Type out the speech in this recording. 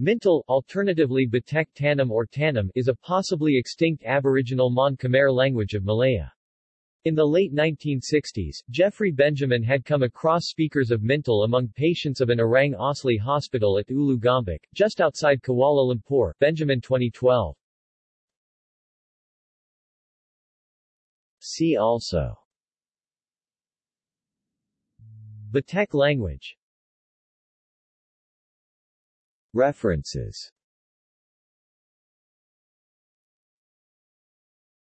Mintil, alternatively Batek Tanum or Tanum, is a possibly extinct Aboriginal Mon Khmer language of Malaya. In the late 1960s, Geoffrey Benjamin had come across speakers of Mintil among patients of an Orang Asli hospital at Ulu Gombak, just outside Kuala Lumpur, Benjamin 2012. See also Batek language References